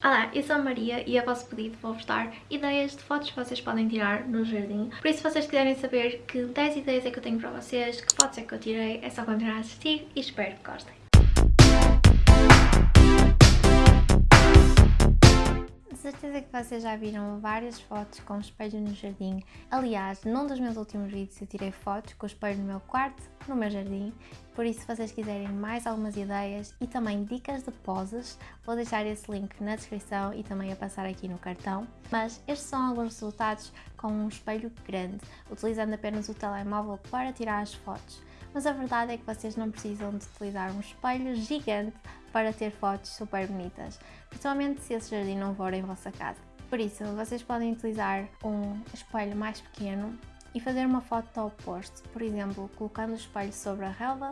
Olá, eu sou a Maria e a vosso pedido vou-vos dar ideias de fotos que vocês podem tirar no jardim. Por isso, se vocês quiserem saber que 10 ideias é que eu tenho para vocês, que fotos é que eu tirei, é só continuar a assistir e espero que gostem. Vocês já viram várias fotos com espelho no jardim. Aliás, num dos meus últimos vídeos eu tirei fotos com o espelho no meu quarto, no meu jardim. Por isso, se vocês quiserem mais algumas ideias e também dicas de poses, vou deixar esse link na descrição e também a passar aqui no cartão. Mas estes são alguns resultados com um espelho grande, utilizando apenas o telemóvel para tirar as fotos mas a verdade é que vocês não precisam de utilizar um espelho gigante para ter fotos super bonitas, principalmente se esse jardim não for em vossa casa. Por isso, vocês podem utilizar um espelho mais pequeno e fazer uma foto ao oposto, por exemplo, colocando o espelho sobre a relva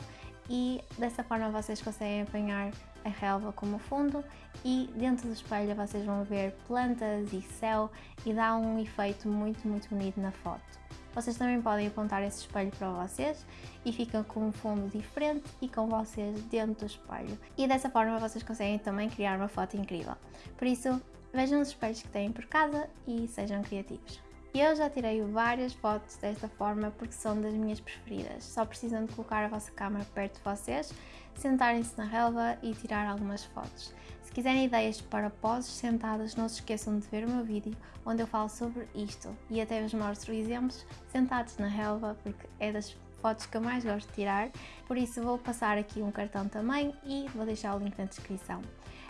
e dessa forma vocês conseguem apanhar a relva como fundo e dentro do espelho vocês vão ver plantas e céu e dá um efeito muito muito bonito na foto. Vocês também podem apontar esse espelho para vocês e ficam com um fundo diferente e com vocês dentro do espelho. E dessa forma vocês conseguem também criar uma foto incrível. Por isso, vejam os espelhos que têm por casa e sejam criativos. Eu já tirei várias fotos desta forma porque são das minhas preferidas. Só precisam de colocar a vossa câmera perto de vocês, sentarem-se na relva e tirar algumas fotos. Se quiserem ideias para poses sentadas, não se esqueçam de ver o meu vídeo onde eu falo sobre isto e até vos mostro exemplos sentados na relva porque é das fotos que eu mais gosto de tirar, por isso vou passar aqui um cartão também e vou deixar o link na descrição.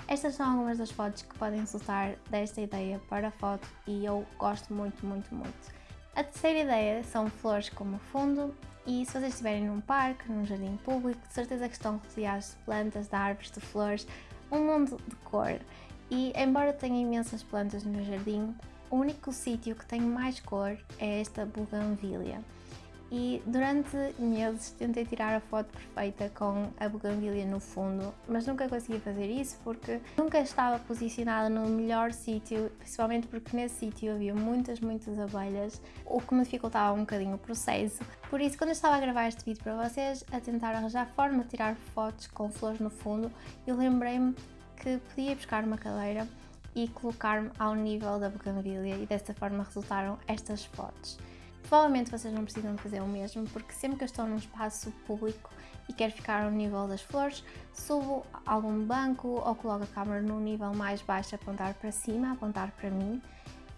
Estas são algumas das fotos que podem resultar desta ideia para foto e eu gosto muito, muito, muito. A terceira ideia são flores como fundo e se vocês estiverem num parque, num jardim público, de certeza que estão rodeados de plantas, de árvores, de flores, um mundo de cor. E embora tenha imensas plantas no meu jardim, o único sítio que tem mais cor é esta buganvília e durante meses tentei tirar a foto perfeita com a bugambilia no fundo, mas nunca consegui fazer isso porque nunca estava posicionada no melhor sítio, principalmente porque nesse sítio havia muitas, muitas abelhas, o que me dificultava um bocadinho o processo. Por isso, quando eu estava a gravar este vídeo para vocês, a tentar arranjar forma de tirar fotos com flores no fundo, eu lembrei-me que podia buscar uma cadeira e colocar-me ao nível da bugambilia e desta forma resultaram estas fotos. Provavelmente vocês não precisam fazer o mesmo, porque sempre que eu estou num espaço público e quero ficar ao nível das flores, subo algum banco ou coloco a câmera num nível mais baixo, apontar para cima, apontar para mim.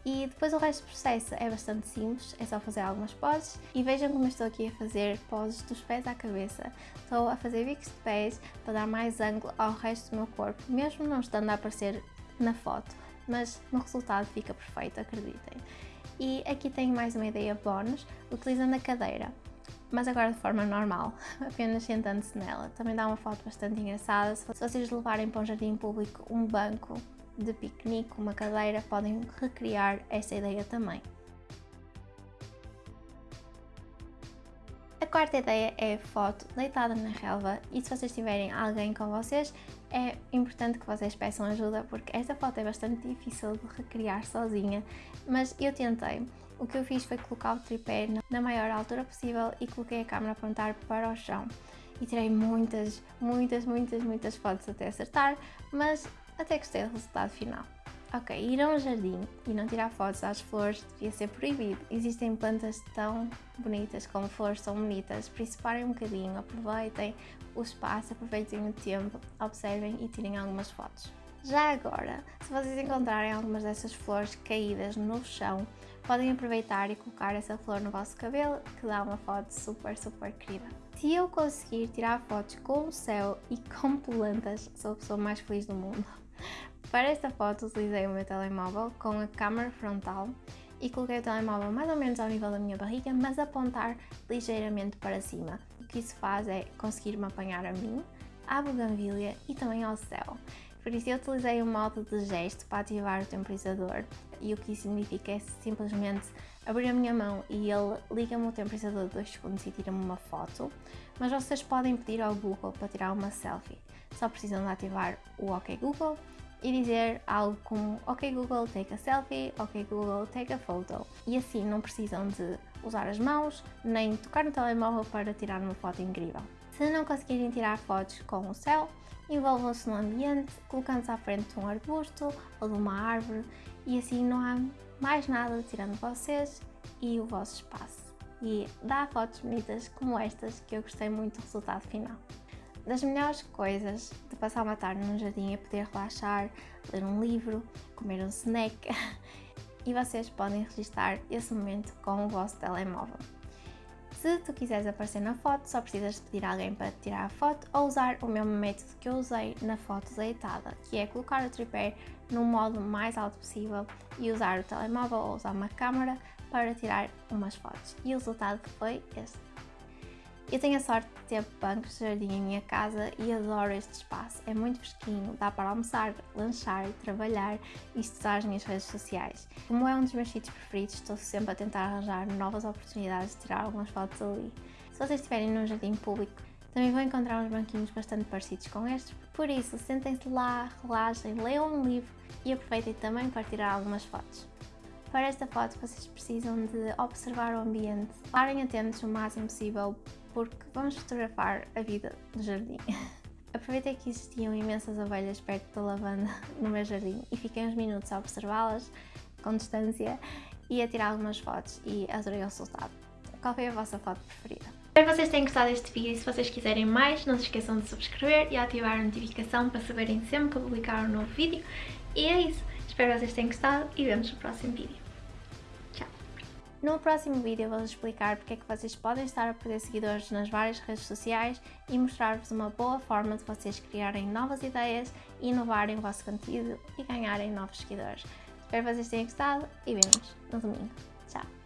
E depois o resto do processo é bastante simples, é só fazer algumas poses e vejam como eu estou aqui a fazer poses dos pés à cabeça. Estou a fazer bicos de pés para dar mais ângulo ao resto do meu corpo, mesmo não estando a aparecer na foto, mas no resultado fica perfeito, acreditem. E aqui tenho mais uma ideia bónus, utilizando a cadeira, mas agora de forma normal, apenas sentando-se nela. Também dá uma foto bastante engraçada. Se vocês levarem para um jardim público um banco de piquenique, uma cadeira, podem recriar esta ideia também. Quarta ideia é foto deitada na relva e se vocês tiverem alguém com vocês, é importante que vocês peçam ajuda porque esta foto é bastante difícil de recriar sozinha, mas eu tentei. O que eu fiz foi colocar o tripé na maior altura possível e coloquei a câmera a apontar para o chão. E tirei muitas, muitas, muitas, muitas fotos até acertar, mas até gostei do resultado final. Ok, ir a um jardim e não tirar fotos às flores devia ser proibido. Existem plantas tão bonitas como flores são bonitas, por isso parem um bocadinho, aproveitem o espaço, aproveitem o tempo, observem e tirem algumas fotos. Já agora, se vocês encontrarem algumas dessas flores caídas no chão, podem aproveitar e colocar essa flor no vosso cabelo, que dá uma foto super, super querida. Se eu conseguir tirar fotos com o céu e com plantas, sou a pessoa mais feliz do mundo. Para esta foto utilizei o meu telemóvel com a câmera frontal e coloquei o telemóvel mais ou menos ao nível da minha barriga, mas apontar ligeiramente para cima. O que isso faz é conseguir-me apanhar a mim, à buganvília e também ao céu. Por isso eu utilizei o modo de gesto para ativar o temporizador e o que isso significa é simplesmente abrir a minha mão e ele liga-me o temporizador de 2 segundos e tira-me uma foto, mas vocês podem pedir ao Google para tirar uma selfie. Só precisam de ativar o OK Google e dizer algo como Ok Google, take a selfie, Ok Google, take a photo. E assim não precisam de usar as mãos nem tocar no telemóvel para tirar uma foto incrível. Se não conseguirem tirar fotos com o céu, envolvam-se no ambiente, colocando-se à frente de um arbusto ou de uma árvore e assim não há mais nada tirando vocês e o vosso espaço. E dá fotos bonitas como estas que eu gostei muito do resultado final. Das melhores coisas de passar uma tarde num jardim é poder relaxar, ler um livro, comer um snack e vocês podem registrar esse momento com o vosso telemóvel. Se tu quiseres aparecer na foto, só precisas pedir alguém para tirar a foto ou usar o mesmo método que eu usei na foto deitada, que é colocar o tripé no modo mais alto possível e usar o telemóvel ou usar uma câmera para tirar umas fotos. E o resultado foi este. Eu tenho a sorte de ter bancos de jardim em minha casa e adoro este espaço. É muito fresquinho, dá para almoçar, lanchar, trabalhar e estudar as minhas redes sociais. Como é um dos meus sítios preferidos, estou sempre a tentar arranjar novas oportunidades de tirar algumas fotos ali. Se vocês estiverem num jardim público, também vão encontrar uns banquinhos bastante parecidos com estes, por isso sentem-se lá, relaxem, leiam um livro e aproveitem também para tirar algumas fotos. Para esta foto vocês precisam de observar o ambiente, estarem atentos o máximo possível porque vamos fotografar a vida do jardim. Aproveitei que existiam imensas ovelhas perto da lavanda no meu jardim e fiquei uns minutos a observá-las com distância e a tirar algumas fotos e adorei o resultado. Qual foi a vossa foto preferida? Espero que vocês tenham gostado deste vídeo e se vocês quiserem mais não se esqueçam de subscrever e ativar a notificação para saberem sempre que eu publicar um novo vídeo. E é isso, espero que vocês tenham gostado e vemos no próximo vídeo. No próximo vídeo vou explicar porque é que vocês podem estar a perder seguidores nas várias redes sociais e mostrar-vos uma boa forma de vocês criarem novas ideias, inovarem o vosso conteúdo e ganharem novos seguidores. Espero que vocês tenham gostado e vemos no domingo. Tchau!